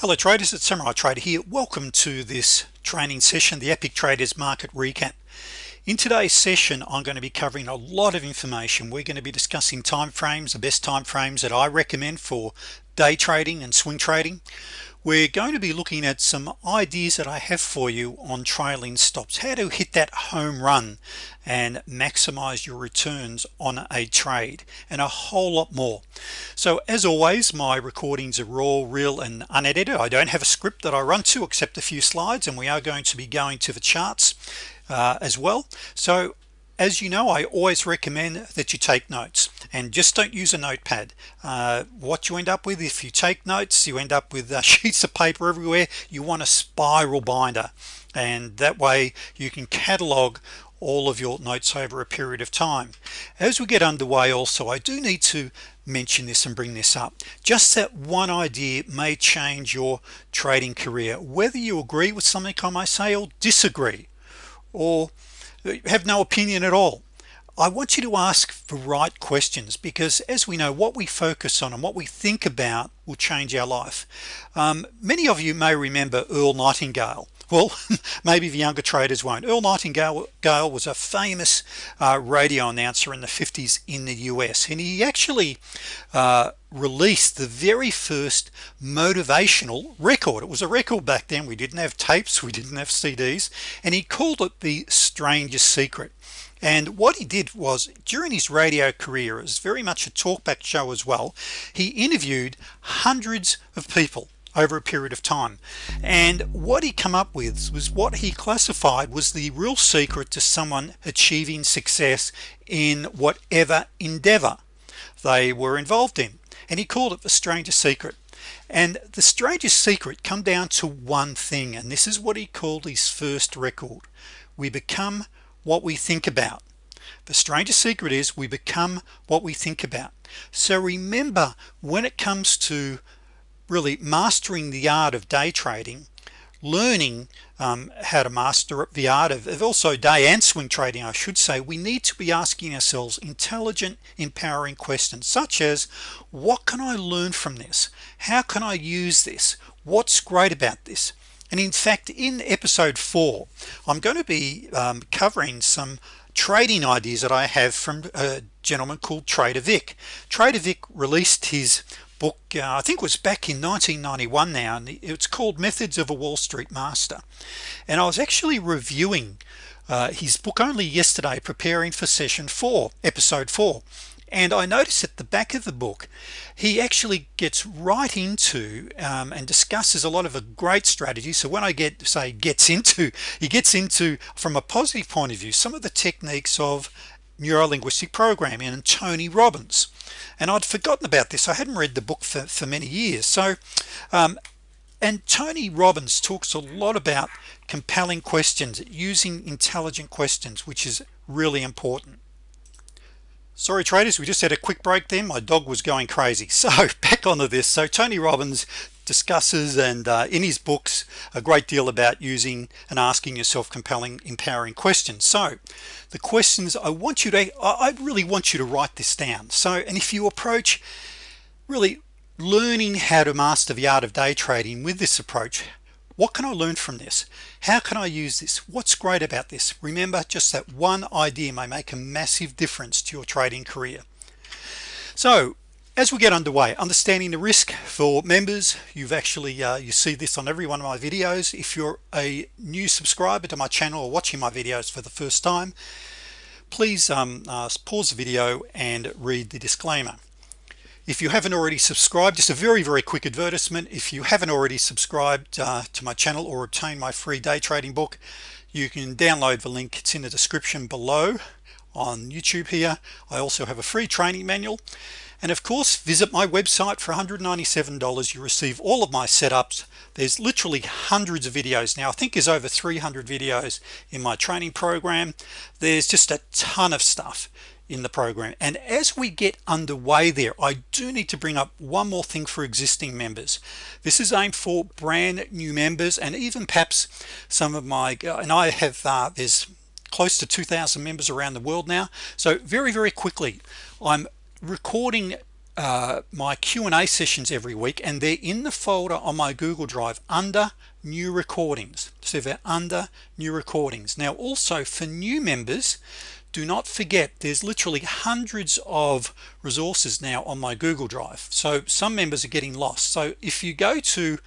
hello traders. It's Samurai Trader here. Welcome to this training session the epic traders market recap. In today's session I'm going to be covering a lot of information. We're going to be discussing time frames the best time frames that I recommend for day trading and swing trading we're going to be looking at some ideas that I have for you on trailing stops. How to hit that home run and maximize your returns on a trade and a whole lot more. So as always my recordings are raw real and unedited. I don't have a script that I run to except a few slides and we are going to be going to the charts uh, as well. So as you know I always recommend that you take notes and just don't use a notepad. Uh, what you end up with if you take notes you end up with uh, sheets of paper everywhere. You want a spiral binder and that way you can catalog all of your notes over a period of time. As we get underway also I do need to mention this and bring this up. Just that one idea may change your trading career. Whether you agree with something I might say or disagree or have no opinion at all. I want you to ask the right questions because as we know what we focus on and what we think about will change our life. Um, many of you may remember Earl Nightingale well maybe the younger traders won't. Earl Nightingale was a famous uh, radio announcer in the 50s in the US and he actually uh, released the very first motivational record. It was a record back then. We didn't have tapes we didn't have CDs and he called it the strangest secret. And what he did was during his radio career it was very much a talkback show as well he interviewed hundreds of people over a period of time. And what he come up with was what he classified was the real secret to someone achieving success in whatever endeavor they were involved in. And he called it the strangest secret. And the strangest secret come down to one thing and this is what he called his first record. We become what we think about. The strangest secret is we become what we think about. So remember when it comes to really mastering the art of day trading learning um, how to master the art of, of also day and swing trading I should say we need to be asking ourselves intelligent empowering questions such as what can I learn from this? How can I use this? What's great about this? And in fact in episode 4 I'm going to be um, covering some trading ideas that I have from a gentleman called Trader Vic. Trader Vic released his book uh, I think was back in 1991 now and it's called methods of a Wall Street master. And I was actually reviewing uh, his book only yesterday preparing for session 4 episode 4 and I noticed at the back of the book he actually gets right into um, and discusses a lot of a great strategy so when I get say gets into he gets into from a positive point of view some of the techniques of neuro-linguistic programming and Tony Robbins. And I'd forgotten about this. I hadn't read the book for, for many years. So um, and Tony Robbins talks a lot about compelling questions using intelligent questions which is really important. Sorry traders we just had a quick break then. My dog was going crazy. So back onto this. So Tony Robbins discusses and uh, in his books a great deal about using and asking yourself compelling empowering questions. So the questions I want you to I really want you to write this down. So and if you approach really learning how to master the art of day trading with this approach what can I learn from this? How can I use this? What's great about this? Remember just that one idea may make a massive difference to your trading career. So as we get underway understanding the risk for members you've actually uh, you see this on every one of my videos. If you're a new subscriber to my channel or watching my videos for the first time please um, uh, pause the video and read the disclaimer. If you haven't already subscribed just a very very quick advertisement. If you haven't already subscribed uh, to my channel or obtain my free day trading book you can download the link. It's in the description below on YouTube here. I also have a free training manual and of course visit my website for $197 you receive all of my setups. There's literally hundreds of videos. Now I think there's over 300 videos in my training program. There's just a ton of stuff in the program. And as we get underway there I do need to bring up one more thing for existing members. This is aimed for brand new members and even perhaps some of my uh, and I have uh, there's close to 2,000 members around the world now. So very very quickly I'm recording uh, my Q&A sessions every week and they're in the folder on my Google Drive under new recordings. So they're under new recordings. Now also for new members do not forget there's literally hundreds of resources now on my Google Drive. So some members are getting lost. So if you go to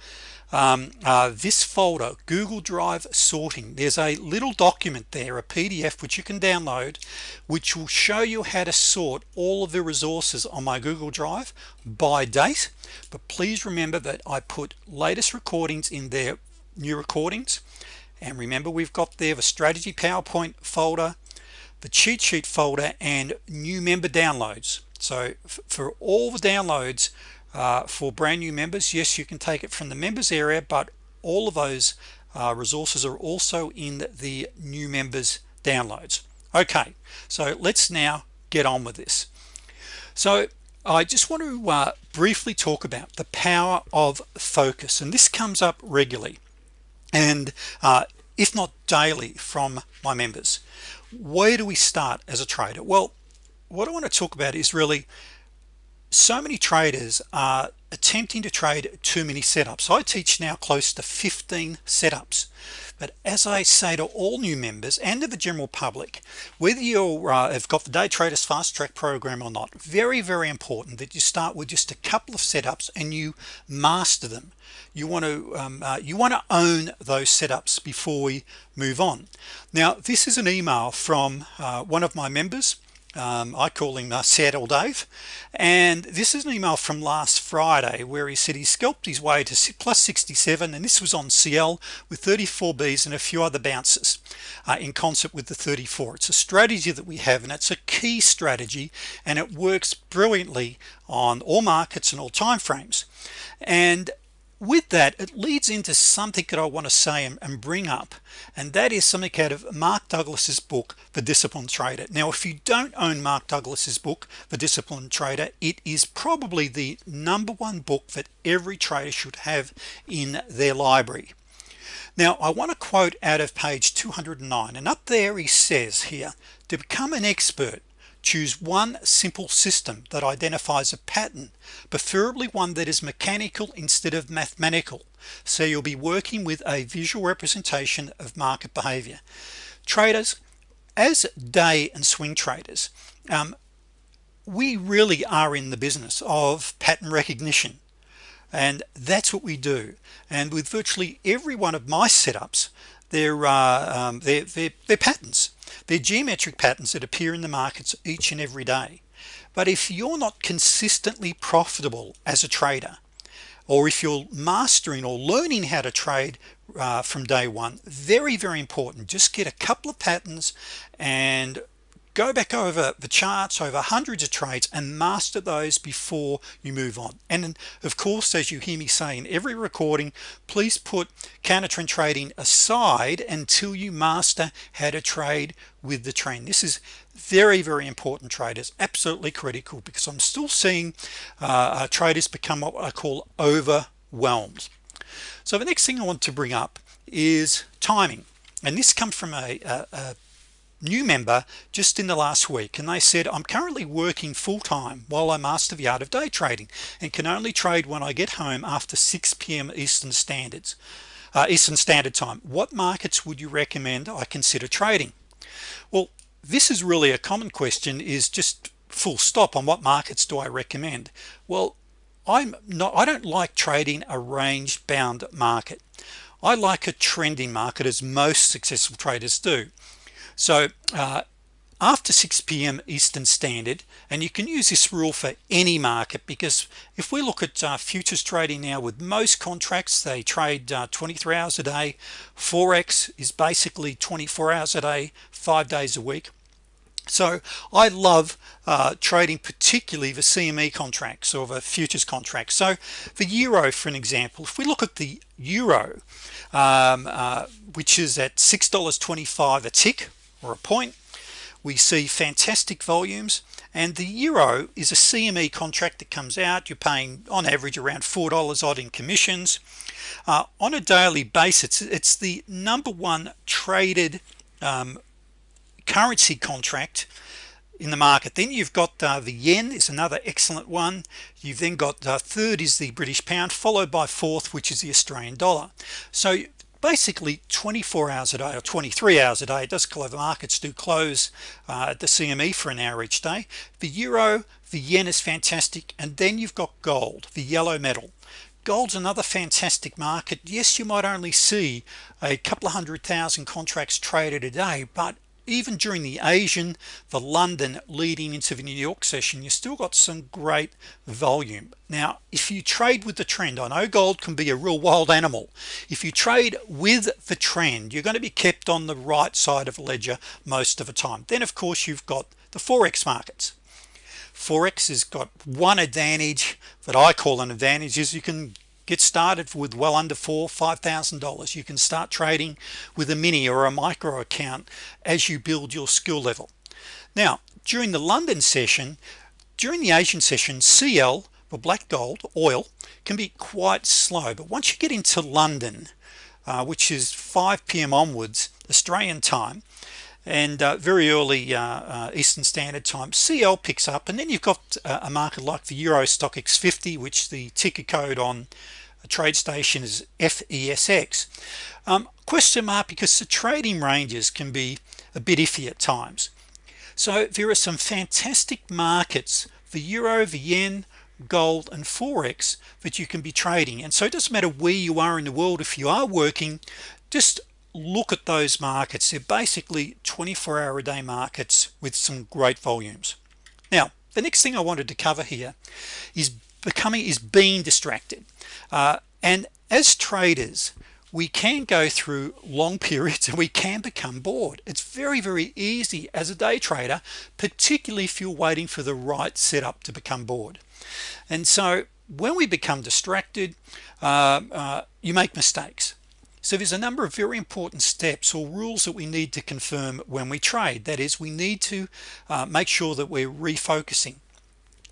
um, uh, this folder Google Drive sorting there's a little document there a PDF which you can download which will show you how to sort all of the resources on my Google Drive by date. But please remember that I put latest recordings in there new recordings. And remember we've got there the strategy PowerPoint folder the cheat sheet folder and new member downloads. So for all the downloads uh, for brand new members. Yes you can take it from the members area but all of those uh, resources are also in the new members downloads. Okay so let's now get on with this. So I just want to uh, briefly talk about the power of focus and this comes up regularly and uh, if not daily from my members. Where do we start as a trader? Well what I want to talk about is really so many traders are attempting to trade too many setups. I teach now close to 15 setups. But as I say to all new members and to the general public whether you uh, have got the day traders fast track program or not very very important that you start with just a couple of setups and you master them. You want to um, uh, you want to own those setups before we move on. Now this is an email from uh, one of my members um, I call him uh, Seattle Dave. And this is an email from last Friday where he said he scalped his way to plus 67 and this was on CL with 34 B's and a few other bounces uh, in concert with the 34 it's a strategy that we have and it's a key strategy and it works brilliantly on all markets and all time frames and with that it leads into something that I want to say and, bring up and that is something out of Mark Douglas's book the disciplined trader. Now if you don't own Mark Douglas's book the disciplined trader it is probably the number one book that every trader should have in their library. Now I want to quote out of page 209 and up there he says here to become an expert choose one simple system that identifies a pattern preferably one that is mechanical instead of mathematical. So you'll be working with a visual representation of market behavior. Traders as day and swing traders um, we really are in the business of pattern recognition. And that's what we do. And with virtually every one of my setups they're, uh, um, they're, they're, they're patterns they're geometric patterns that appear in the markets each and every day. But if you're not consistently profitable as a trader or if you're mastering or learning how to trade uh, from day one very very important. Just get a couple of patterns and go back over the charts over hundreds of trades and master those before you move on. And of course as you hear me say in every recording please put counter trend trading aside until you master how to trade with the trend. This is very very important traders. Absolutely critical because I'm still seeing uh, uh, traders become what I call overwhelmed. So the next thing I want to bring up is timing. And this comes from a, a, a new member just in the last week and they said I'm currently working full-time while I master the art of day trading and can only trade when I get home after 6 p.m. Eastern Standards uh, Eastern Standard Time. What markets would you recommend I consider trading? Well this is really a common question is just full stop on what markets do I recommend. Well I'm not I don't like trading a range bound market. I like a trending market as most successful traders do so uh, after 6 p.m. Eastern Standard and you can use this rule for any market because if we look at uh, futures trading now with most contracts they trade uh, 23 hours a day Forex is basically 24 hours a day five days a week so I love uh, trading particularly the CME contracts or the futures contracts so the Euro for an example if we look at the Euro um, uh, which is at $6.25 a tick or a point. We see fantastic volumes and the Euro is a CME contract that comes out. You're paying on average around four dollars odd in commissions. Uh, on a daily basis it's the number one traded um, currency contract in the market. Then you've got uh, the yen is another excellent one. You've then got uh, third is the British pound followed by fourth which is the Australian dollar. So basically 24 hours a day or 23 hours a day it does close the markets do close uh, at the CME for an hour each day. The euro the yen is fantastic and then you've got gold the yellow metal. Gold's another fantastic market. Yes you might only see a couple of hundred thousand contracts traded a day but even during the Asian the London leading into the New York session you still got some great volume. Now if you trade with the trend I know gold can be a real wild animal. If you trade with the trend you're going to be kept on the right side of ledger most of the time. Then of course you've got the forex markets. Forex has got one advantage that I call an advantage is you can get started with well under four five thousand dollars you can start trading with a mini or a micro account as you build your skill level now during the London session during the Asian session CL for black gold oil can be quite slow but once you get into London uh, which is 5 p.m. onwards Australian time and uh, very early uh, uh Eastern Standard Time CL picks up and then you've got uh, a market like the Euro Stoxx 50 which the ticker code on a TradeStation is FESX um, question mark because the trading ranges can be a bit iffy at times. So there are some fantastic markets the Euro the Yen gold and Forex that you can be trading and so it doesn't matter where you are in the world if you are working just look at those markets. They're basically 24 hour a day markets with some great volumes. Now the next thing I wanted to cover here is becoming is being distracted. Uh, and as traders we can go through long periods and we can become bored. It's very very easy as a day trader particularly if you're waiting for the right setup to become bored. And so when we become distracted uh, uh, you make mistakes so there's a number of very important steps or rules that we need to confirm when we trade. That is we need to uh, make sure that we're refocusing.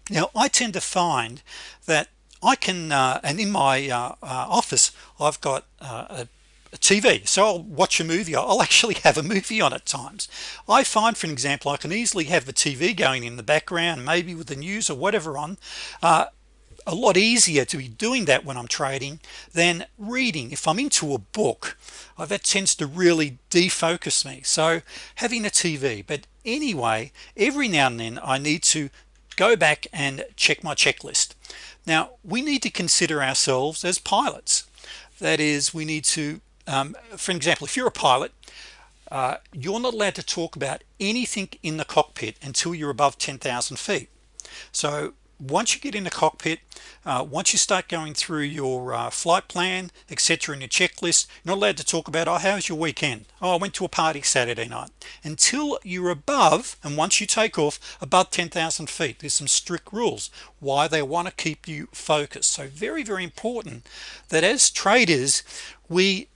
Now I tend to find that I can uh, and in my uh, uh office I've got uh, a, a TV so I'll watch a movie. I'll actually have a movie on at times. I find for an example I can easily have the TV going in the background maybe with the news or whatever on uh, a lot easier to be doing that when I'm trading than reading. If I'm into a book oh, that tends to really defocus me. So having a TV but anyway every now and then I need to go back and check my checklist. Now we need to consider ourselves as pilots. That is we need to um, for example if you're a pilot uh, you're not allowed to talk about anything in the cockpit until you're above 10,000 feet. So once you get in the cockpit uh, once you start going through your uh, flight plan etc in your checklist you're not allowed to talk about oh how's your weekend? Oh I went to a party Saturday night. Until you're above and once you take off above 10,000 feet. There's some strict rules why they want to keep you focused. So very very important that as traders we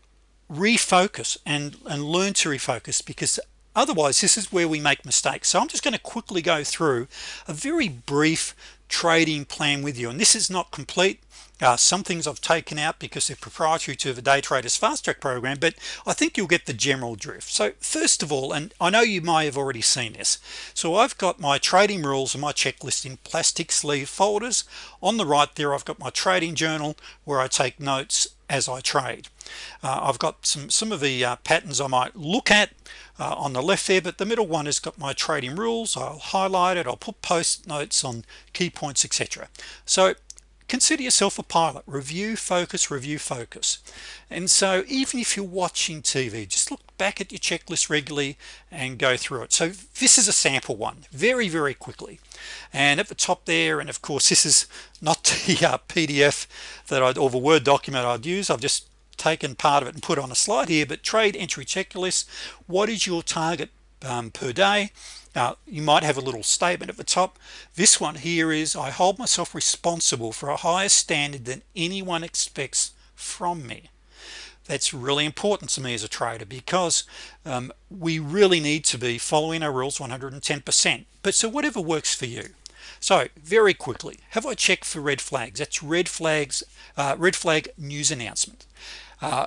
refocus and and learn to refocus because otherwise this is where we make mistakes. So I'm just going to quickly go through a very brief trading plan with you. And this is not complete. Uh, some things I've taken out because they're proprietary to the day traders fast track program but I think you'll get the general drift. So first of all and I know you may have already seen this so I've got my trading rules and my checklist in plastic sleeve folders. On the right there I've got my trading journal where I take notes as I trade uh, I've got some some of the uh, patterns I might look at uh, on the left there but the middle one has got my trading rules. I'll highlight it. I'll put post notes on key points etc so consider yourself a pilot. Review focus review focus. And so even if you're watching TV just look back at your checklist regularly and go through it. So this is a sample one very very quickly. And at the top there and of course this is not the uh, PDF that I'd or the Word document I'd use. I've just taken part of it and put on a slide here but trade entry checklist what is your target um, per day? Now you might have a little statement at the top. This one here is I hold myself responsible for a higher standard than anyone expects from me. That's really important to me as a trader because um, we really need to be following our rules 110% but so whatever works for you so very quickly have I checked for red flags? That's red flags uh, red flag news announcement. Uh,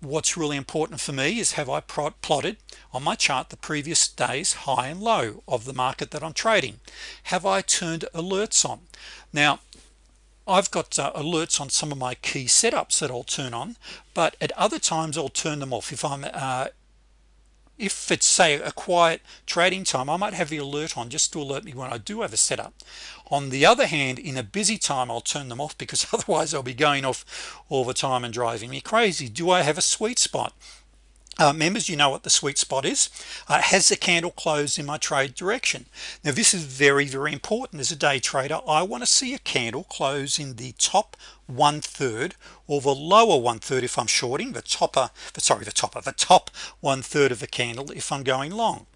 what's really important for me is have I plotted on my chart the previous days high and low of the market that I'm trading? Have I turned alerts on? Now I've got uh, alerts on some of my key setups that I'll turn on but at other times I'll turn them off. If I'm uh, if it's say a quiet trading time I might have the alert on just to alert me when I do have a setup. On the other hand in a busy time I'll turn them off because otherwise I'll be going off all the time and driving me crazy. Do I have a sweet spot uh, members you know what the sweet spot is. Uh, has the candle closed in my trade direction. Now this is very very important. As a day trader I want to see a candle close in the top one-third or the lower one-third if I'm shorting the topper sorry the topper the top one-third of the candle if I'm going long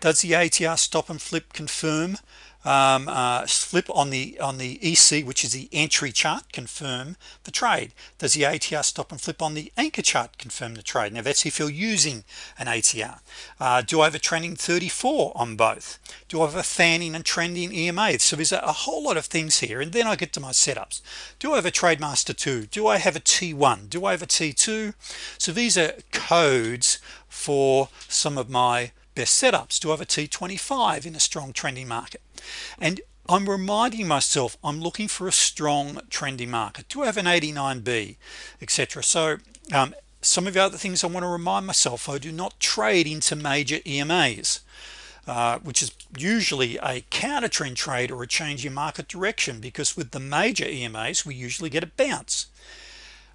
does the ATR stop and flip confirm um, uh, flip on the on the EC which is the entry chart confirm the trade? Does the ATR stop and flip on the anchor chart confirm the trade? Now that's if you're using an ATR uh, do I have a trending 34 on both? Do I have a fanning and trending EMA so there's a, a whole lot of things here and then I get to my setups. Do I have a TradeMaster 2 do I have a T1 do I have a T2 so these are codes for some of my best setups I have a T25 in a strong trending market. And I'm reminding myself I'm looking for a strong trending market. I have an 89b etc so um, some of the other things I want to remind myself I do not trade into major EMAs uh, which is usually a counter trend trade or a change in market direction because with the major EMAs we usually get a bounce.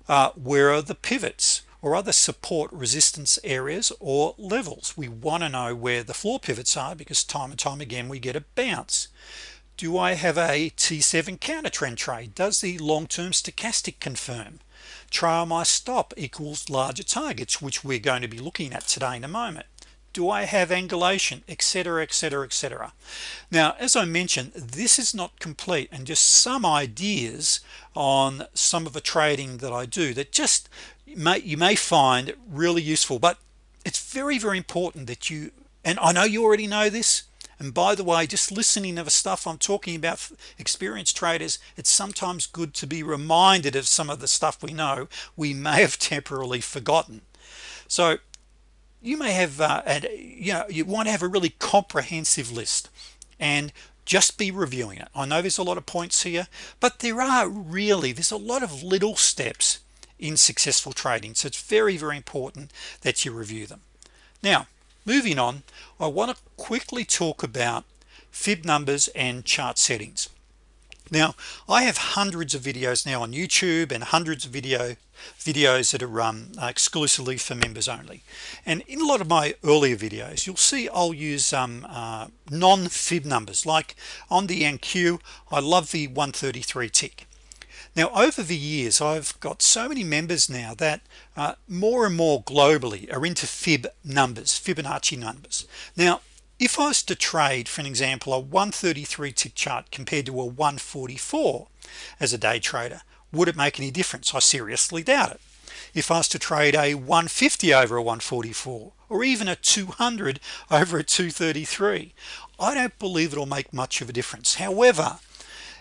Uh, where are the pivots or other support resistance areas or levels. We want to know where the floor pivots are because time and time again we get a bounce. Do I have a t7 counter trend trade? Does the long-term stochastic confirm? Trail my stop equals larger targets which we're going to be looking at today in a moment. Do I have angulation etc etc etc now as I mentioned this is not complete and just some ideas on some of the trading that I do that just may you may find really useful but it's very very important that you and I know you already know this and by the way just listening to the stuff I'm talking about experienced traders it's sometimes good to be reminded of some of the stuff we know we may have temporarily forgotten. So you may have uh, and you know you want to have a really comprehensive list and just be reviewing it. I know there's a lot of points here but there are really there's a lot of little steps in successful trading. So it's very very important that you review them. Now moving on I want to quickly talk about fib numbers and chart settings. Now I have hundreds of videos now on YouTube and hundreds of video videos that are um, exclusively for members only. And in a lot of my earlier videos you'll see I'll use um, uh, non-fib numbers. Like on the NQ I love the 133 tick now over the years I've got so many members now that uh, more and more globally are into fib numbers Fibonacci numbers. Now if I was to trade for an example a 133 tick chart compared to a 144 as a day trader would it make any difference? I seriously doubt it. If I was to trade a 150 over a 144 or even a 200 over a 233 I don't believe it'll make much of a difference. However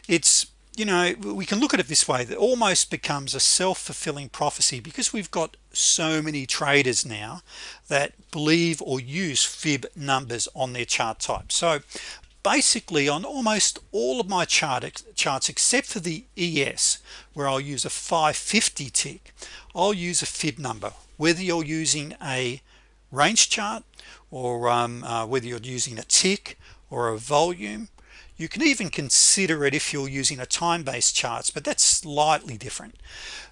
it's you know we can look at it this way that almost becomes a self-fulfilling prophecy because we've got so many traders now that believe or use fib numbers on their chart type. So basically on almost all of my chart charts except for the ES where I'll use a 550 tick I'll use a fib number. Whether you're using a range chart or um, uh, whether you're using a tick or a volume you can even consider it if you're using a time-based charts but that's slightly different.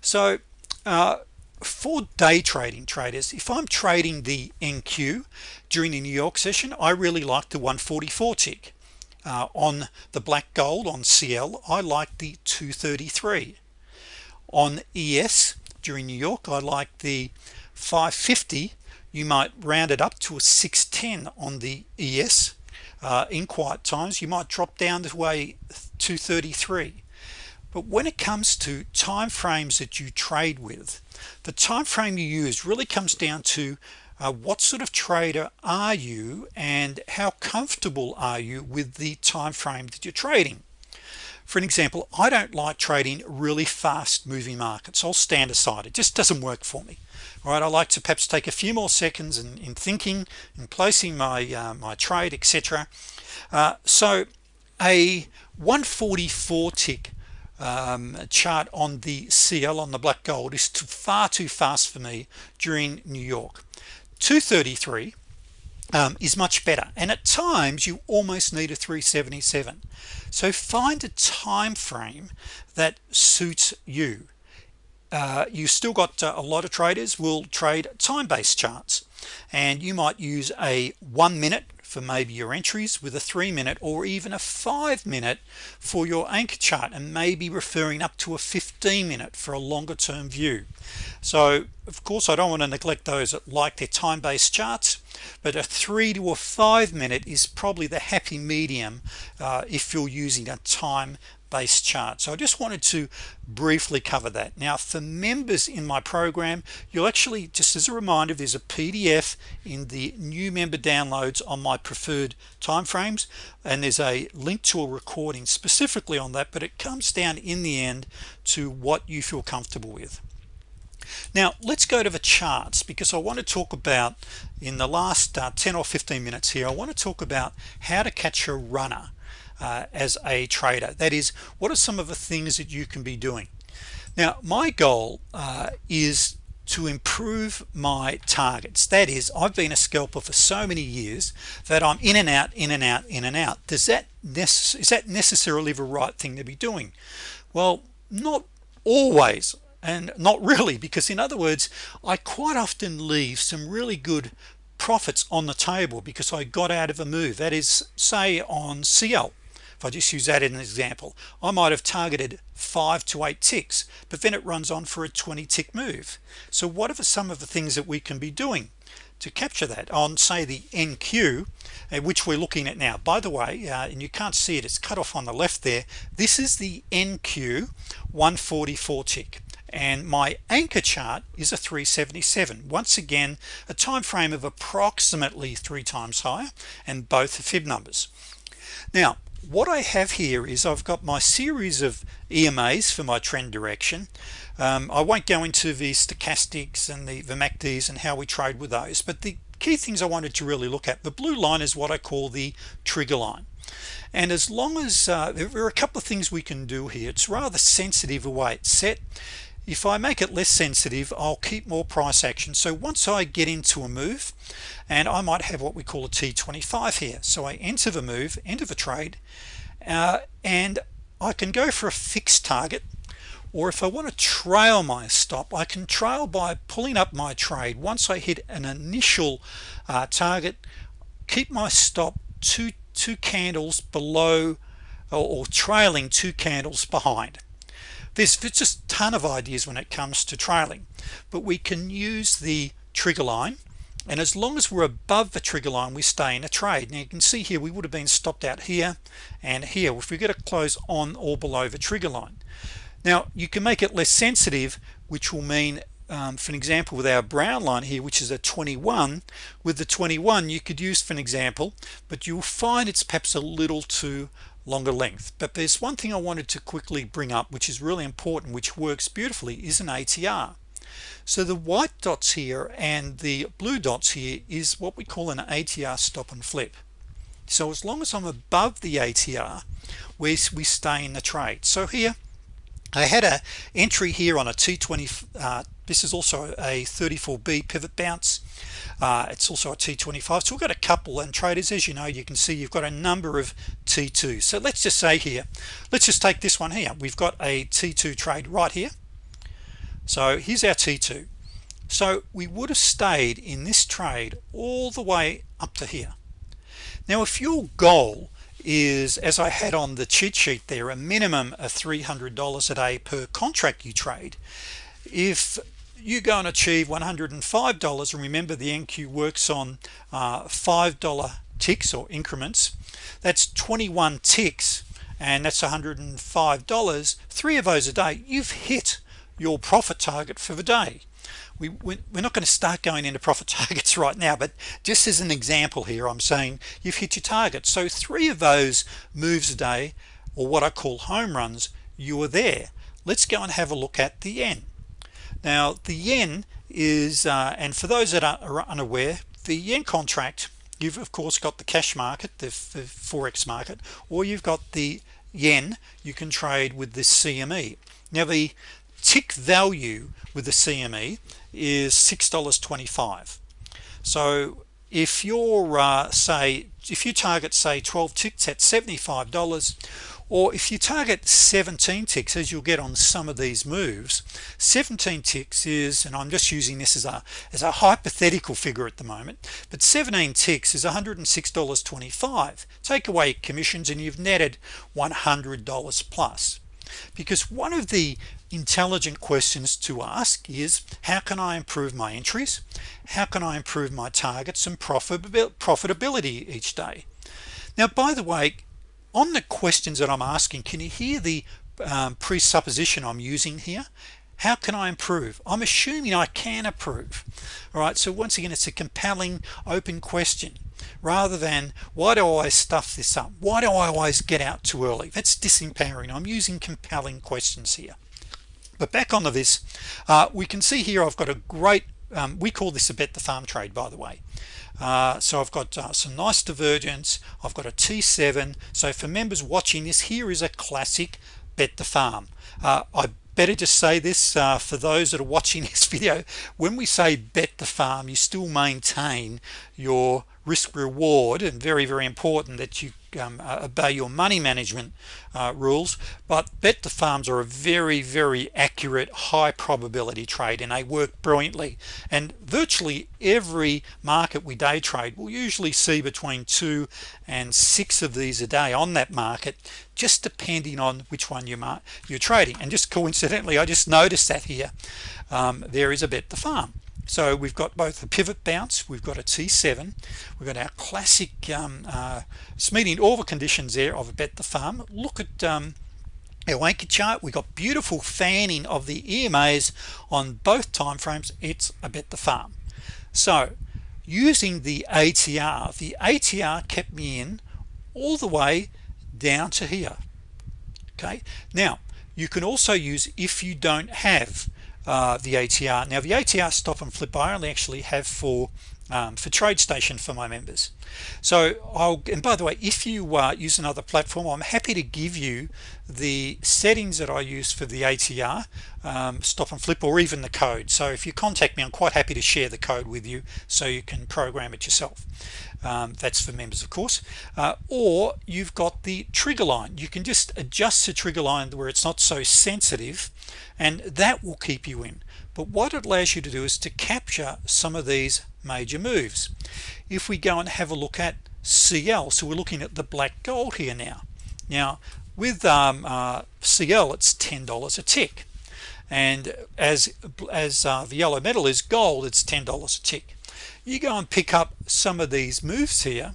So uh, for day trading traders if I'm trading the NQ during the New York session I really like the 144 tick. Uh, on the black gold on CL I like the 233 on ES during New York I like the 550 you might round it up to a 610 on the ES uh, in quiet times you might drop down to way to 33 but when it comes to time frames that you trade with the time frame you use really comes down to uh, what sort of trader are you and how comfortable are you with the time frame that you're trading for an example I don't like trading really fast moving markets. I'll stand aside. It just doesn't work for me. All right I like to perhaps take a few more seconds in, in thinking and placing my uh, my trade etc uh, so a 144 tick um, chart on the CL on the black gold is too, far too fast for me during New York. 233 um, is much better. And at times you almost need a 377 so find a time frame that suits you. Uh, you still got uh, a lot of traders will trade time-based charts. And you might use a one minute for maybe your entries with a three minute or even a five minute for your anchor chart and maybe referring up to a 15 minute for a longer term view. So of course I don't want to neglect those that like their time-based charts but a three to a five minute is probably the happy medium uh, if you're using a time based chart. So I just wanted to briefly cover that. Now for members in my program you'll actually just as a reminder there's a PDF in the new member downloads on my preferred timeframes and there's a link to a recording specifically on that but it comes down in the end to what you feel comfortable with. Now let's go to the charts because I want to talk about in the last uh, 10 or 15 minutes here I want to talk about how to catch a runner uh, as a trader. That is what are some of the things that you can be doing? Now my goal uh, is to improve my targets. That is I've been a scalper for so many years that I'm in and out in and out in and out. Does that is that necessarily the right thing to be doing? Well not always and not really because in other words I quite often leave some really good profits on the table because I got out of a move. That is say on CL if I just use that as an example I might have targeted five to eight ticks but then it runs on for a 20 tick move. So what are some of the things that we can be doing to capture that? On say the NQ uh, which we're looking at now. By the way uh, and you can't see it it's cut off on the left there. This is the NQ 144 tick. And my anchor chart is a 377 once again a time frame of approximately three times higher and both are fib numbers. Now what I have here is I've got my series of EMAs for my trend direction. Um, I won't go into the stochastics and the, the MACDs and how we trade with those but the key things I wanted to really look at the blue line is what I call the trigger line. And as long as uh, there are a couple of things we can do here. It's rather sensitive the way it's set if I make it less sensitive I'll keep more price action. So once I get into a move and I might have what we call a t25 here. So I enter the move enter the trade uh, and I can go for a fixed target or if I want to trail my stop I can trail by pulling up my trade. Once I hit an initial uh, target keep my stop two two candles below or, or trailing two candles behind there's just a ton of ideas when it comes to trailing but we can use the trigger line and as long as we're above the trigger line we stay in a trade. Now you can see here we would have been stopped out here and here. If we get a close on or below the trigger line. Now you can make it less sensitive which will mean um, for an example with our brown line here which is a 21 with the 21 you could use for an example but you'll find it's perhaps a little too longer length. But there's one thing I wanted to quickly bring up which is really important which works beautifully is an ATR so the white dots here and the blue dots here is what we call an ATR stop and flip. So as long as I'm above the ATR we, we stay in the trade. So here I had a entry here on a t20 uh, this is also a 34b pivot bounce uh, it's also a t25 so we've got a couple and traders as you know you can see you've got a number of t2 so let's just say here let's just take this one here. We've got a t2 trade right here. So here's our t2 so we would have stayed in this trade all the way up to here. Now if your goal is as I had on the cheat sheet there a minimum of $300 a day per contract you trade if you go and achieve $105 and remember the NQ works on uh, $5 ticks or increments that's 21 ticks and that's $105 three of those a day you've hit your profit target for the day. We, we're not going to start going into profit targets right now but just as an example here I'm saying you've hit your target. So three of those moves a day or what I call home runs you are there. Let's go and have a look at the yen now the yen is uh, and for those that are unaware the yen contract you've of course got the cash market the, forex market or you've got the yen you can trade with the CME now the tick value with the CME is $6.25 so if you're uh, say if you target say 12 ticks at $75 or if you target 17 ticks as you'll get on some of these moves 17 ticks is and I'm just using this as a as a hypothetical figure at the moment but 17 ticks is $106.25 take away commissions and you've netted $100 plus. Because one of the intelligent questions to ask is how can I improve my entries? How can I improve my targets and profitability each day? Now by the way on the questions that I'm asking can you hear the um, presupposition I'm using here? How can I improve? I'm assuming I can improve all right so once again it's a compelling open question. Rather than why do I always stuff this up? Why do I always get out too early? That's disempowering. I'm using compelling questions here. But back onto this uh, we can see here I've got a great um, we call this a bet the farm trade by the way. Uh, so I've got uh, some nice divergence. I've got a t7 so for members watching this here is a classic bet the farm. Uh, I better just say this uh, for those that are watching this video when we say bet the farm you still maintain your risk reward and very very important that you um, uh, obey your money management uh, rules but bet the farms are a very very accurate high probability trade and they work brilliantly. And virtually every market we day trade will usually see between two and six of these a day on that market just depending on which one you you're trading. And just coincidentally I just noticed that here. Um, there is a bet the farm so we've got both the pivot bounce we've got a t7 we've got our classic um, uh, meeting all the conditions there of a bet the farm. Look at um, our anchor chart. We got beautiful fanning of the EMAs on both time frames. It's a bet the farm. So using the ATR the ATR kept me in all the way down to here. Okay? Now you can also use if you don't have Uh, the ATR now the ATR stop and flip I only actually have for um, for TradeStation for my members. So I'll and by the way if you uh, use another platform I'm happy to give you the settings that I use for the ATR um, stop and flip or even the code. So if you contact me I'm quite happy to share the code with you so you can program it yourself. Um, that's for members of course. Uh, or you've got the trigger line. You can just adjust the trigger line where it's not so sensitive and that will keep you in. But what it allows you to do is to capture some of these major moves. If we go and have a look at CL so we're looking at the black gold here now. Now with um, uh, CL it's $10 a tick. And as as uh, the yellow metal is gold it's $10 a tick. You go and pick up some of these moves here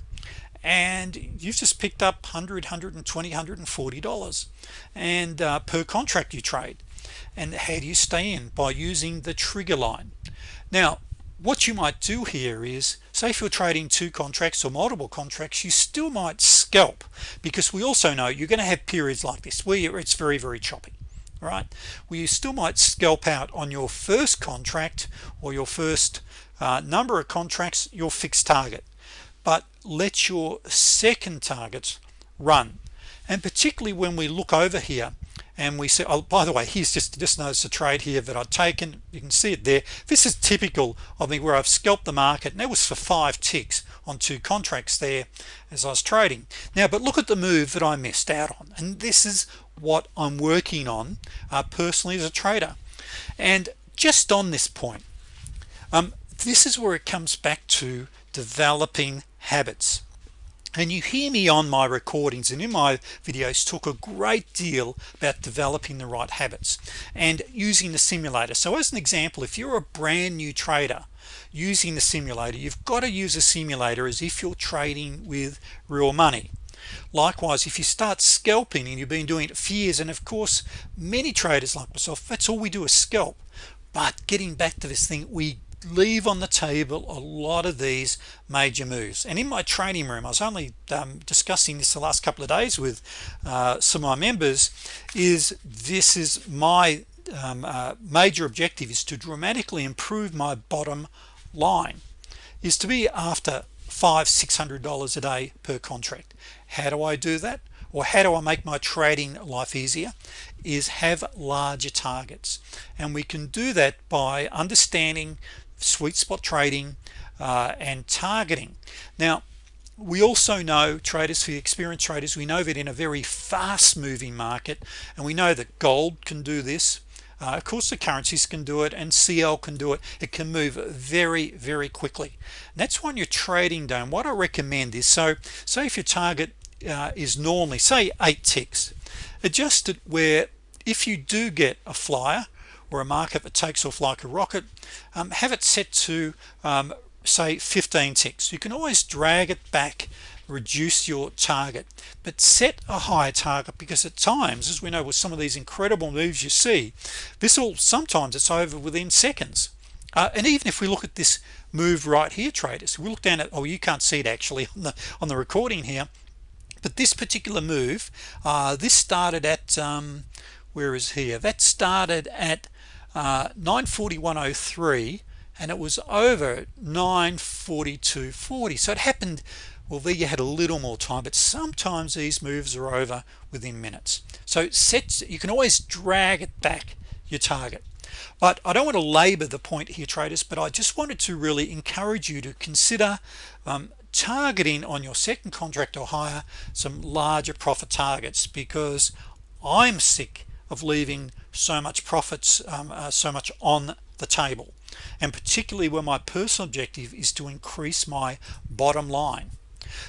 and you've just picked up 100 120 140 dollars. And uh, per contract you trade. And how do you stay in? By using the trigger line. Now what you might do here is say if you're trading two contracts or multiple contracts you still might scalp because we also know you're going to have periods like this where it's very very choppy right? Well you still might scalp out on your first contract or your first uh, number of contracts your fixed target but let your second targets run. And particularly when we look over here and we say oh by the way here's just just notice a trade here that I've taken. You can see it there. This is typical of me where I've scalped the market and that was for five ticks on two contracts there as I was trading. Now but look at the move that I missed out on and this is what I'm working on uh, personally as a trader. And just on this point um, this is where it comes back to developing habits and you hear me on my recordings and in my videos talk a great deal about developing the right habits and using the simulator. So as an example if you're a brand new trader using the simulator you've got to use a simulator as if you're trading with real money. Likewise if you start scalping and you've been doing it for years and of course many traders like myself that's all we do is scalp. But getting back to this thing we leave on the table a lot of these major moves. And in my training room I was only um, discussing this the last couple of days with uh, some of my members is this is my um, uh, major objective is to dramatically improve my bottom line is to be after five six hundred dollars a day per contract. How do I do that? Or how do I make my trading life easier? Is have larger targets. And we can do that by understanding sweet spot trading uh, and targeting. Now we also know traders for experienced traders we know that in a very fast moving market and we know that gold can do this uh, of course the currencies can do it and CL can do it. It can move very very quickly. And that's when you're trading down what I recommend is so say if your target uh, is normally say eight ticks adjust it where if you do get a flyer or a market that takes off like a rocket um, have it set to um, say 15 ticks. You can always drag it back reduce your target but set a higher target because at times as we know with some of these incredible moves you see this will sometimes it's over within seconds. Uh, and even if we look at this move right here traders we look down at oh you can't see it actually on the on the recording here but this particular move uh, this started at um, where is here? That started at uh, 941.03 and it was over 942.40 so it happened well there you had a little more time but sometimes these moves are over within minutes. So sets you can always drag it back your target. But I don't want to labor the point here traders but I just wanted to really encourage you to consider um, targeting on your second contract or higher some larger profit targets because I'm sick of leaving so much profits um, uh, so much on the table. And particularly when my personal objective is to increase my bottom line.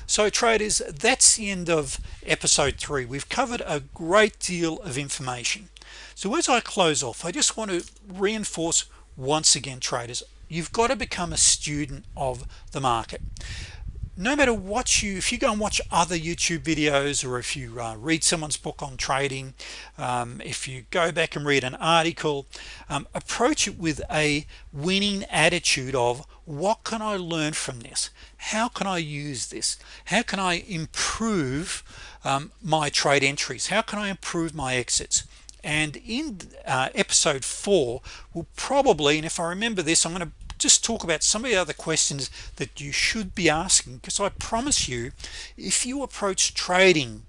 So traders that's the end of episode 3 we've covered a great deal of information. So as I close off I just want to reinforce once again traders you've got to become a student of the market no matter what you if you go and watch other YouTube videos or if you uh, read someone's book on trading um, if you go back and read an article um, approach it with a winning attitude of what can I learn from this? How can I use this? How can I improve um, my trade entries? How can I improve my exits? And in uh, episode 4 will probably and if I remember this I'm going to just talk about some of the other questions that you should be asking because I promise you if you approach trading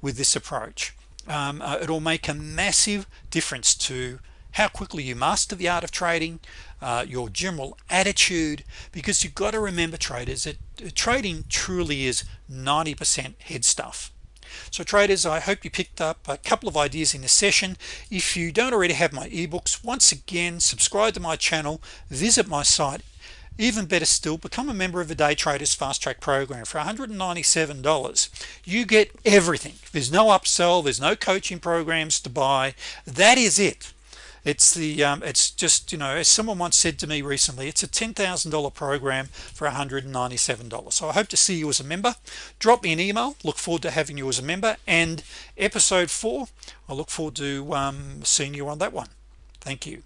with this approach um, uh, it'll make a massive difference to how quickly you master the art of trading uh, your general attitude because you've got to remember traders that uh, trading truly is 90% head stuff so traders I hope you picked up a couple of ideas in this session. If you don't already have my ebooks once again subscribe to my channel visit my site. Even better still become a member of the day traders fast track program. For $197 you get everything. There's no upsell there's no coaching programs to buy. That is it it's the um, it's just you know as someone once said to me recently it's a $10,000 program for $197 so I hope to see you as a member. Drop me an email. Look forward to having you as a member. And episode 4 I look forward to um, seeing you on that one. Thank you